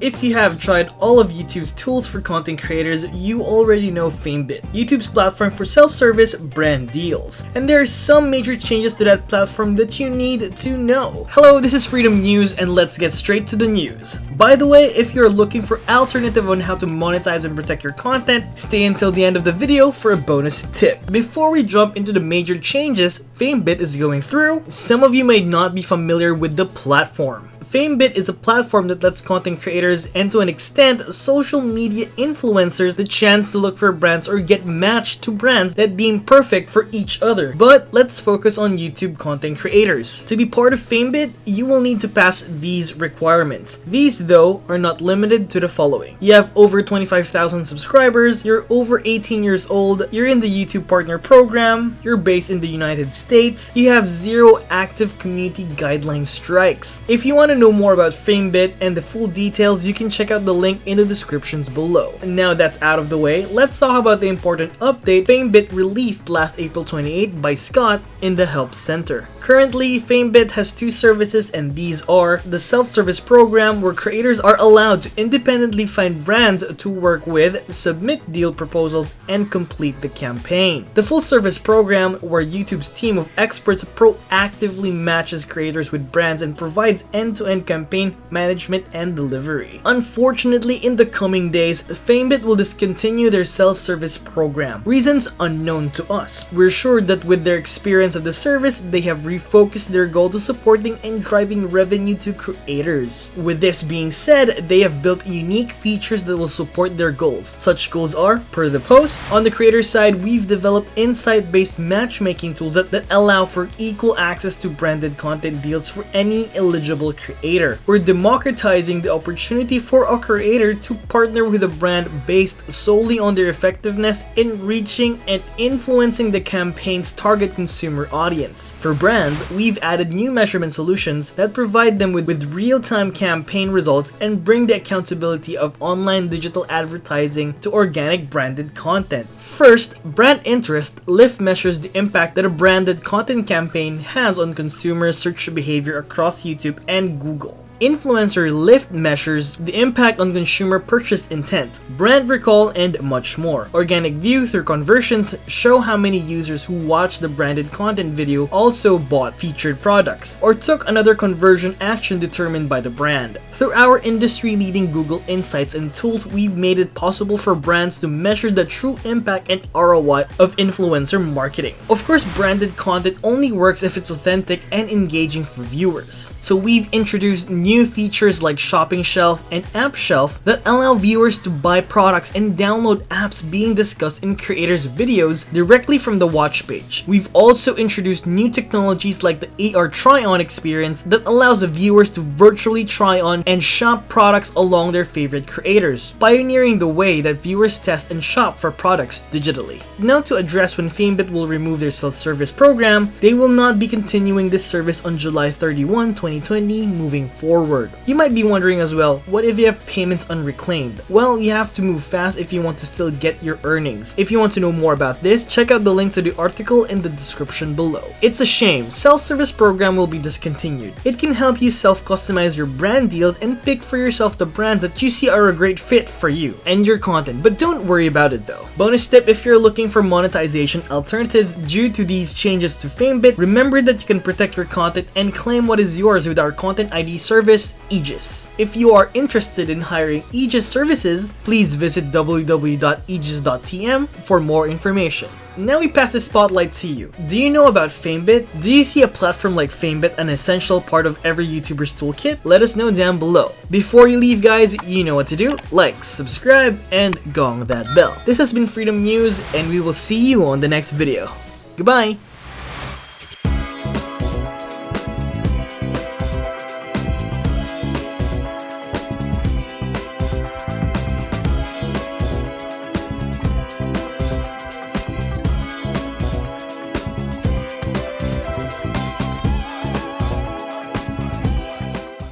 If you have tried all of YouTube's tools for content creators, you already know FameBit, YouTube's platform for self-service brand deals. And there are some major changes to that platform that you need to know. Hello, this is Freedom News and let's get straight to the news. By the way, if you're looking for alternative on how to monetize and protect your content, stay until the end of the video for a bonus tip. Before we jump into the major changes FameBit is going through, some of you may not be familiar with the platform. FameBit is a platform that lets content creators and to an extent social media influencers the chance to look for brands or get matched to brands that deem perfect for each other. But let's focus on YouTube content creators. To be part of FameBit, you will need to pass these requirements. These though are not limited to the following. You have over 25,000 subscribers, you're over 18 years old, you're in the YouTube Partner Program, you're based in the United States, you have zero active community guideline strikes. If you want to know know more about FameBit and the full details, you can check out the link in the descriptions below. And Now that's out of the way, let's talk about the important update FameBit released last April 28 by Scott in the Help Center. Currently, FameBit has two services and these are the self-service program where creators are allowed to independently find brands to work with, submit deal proposals, and complete the campaign. The full-service program where YouTube's team of experts proactively matches creators with brands and provides end-to-end -end campaign management and delivery. Unfortunately, in the coming days, FameBit will discontinue their self-service program. Reasons unknown to us. We're sure that with their experience of the service, they have refocused their goal to supporting and driving revenue to creators. With this being said, they have built unique features that will support their goals. Such goals are, per the post, on the creator side, we've developed insight-based matchmaking tools that, that allow for equal access to branded content deals for any eligible creator. We're democratizing the opportunity for a creator to partner with a brand based solely on their effectiveness in reaching and influencing the campaign's target consumer audience. For brands, we've added new measurement solutions that provide them with, with real-time campaign results and bring the accountability of online digital advertising to organic branded content. First, brand interest, lift measures the impact that a branded content campaign has on consumer search behavior across YouTube and Google. Influencer lift measures the impact on consumer purchase intent, brand recall, and much more. Organic View through conversions show how many users who watched the branded content video also bought featured products, or took another conversion action determined by the brand. Through our industry-leading Google Insights and tools, we've made it possible for brands to measure the true impact and ROI of influencer marketing. Of course, branded content only works if it's authentic and engaging for viewers. So we've introduced new features like Shopping Shelf and App Shelf that allow viewers to buy products and download apps being discussed in creators' videos directly from the watch page. We've also introduced new technologies like the AR try-on experience that allows viewers to virtually try on and shop products along their favorite creators, pioneering the way that viewers test and shop for products digitally. Now to address when FameBit will remove their self-service program, they will not be continuing this service on July 31, 2020 moving forward forward. You might be wondering as well, what if you have payments unreclaimed? Well, you have to move fast if you want to still get your earnings. If you want to know more about this, check out the link to the article in the description below. It's a shame, self-service program will be discontinued. It can help you self-customize your brand deals and pick for yourself the brands that you see are a great fit for you and your content, but don't worry about it though. Bonus tip if you're looking for monetization alternatives due to these changes to FameBit, remember that you can protect your content and claim what is yours with our Content ID service service Aegis. If you are interested in hiring Aegis services, please visit www.aegis.tm for more information. Now we pass the spotlight to you. Do you know about FameBit? Do you see a platform like FameBit an essential part of every YouTuber's toolkit? Let us know down below. Before you leave guys, you know what to do. Like, subscribe, and gong that bell. This has been Freedom News, and we will see you on the next video. Goodbye!